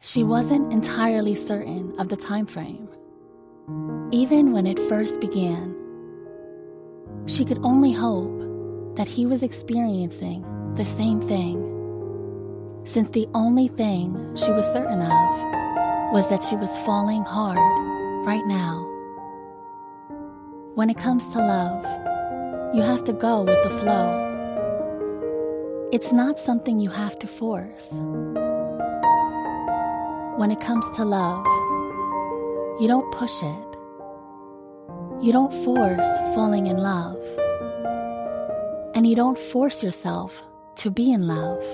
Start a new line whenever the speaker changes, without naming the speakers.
She wasn't entirely certain of the time frame, even when it first began. She could only hope that he was experiencing the same thing, since the only thing she was certain of was that she was falling hard right now. When it comes to love, you have to go with the flow. It's not something you have to force. When it comes to love, you don't push it. You don't force falling in love. And you don't force yourself to be in love.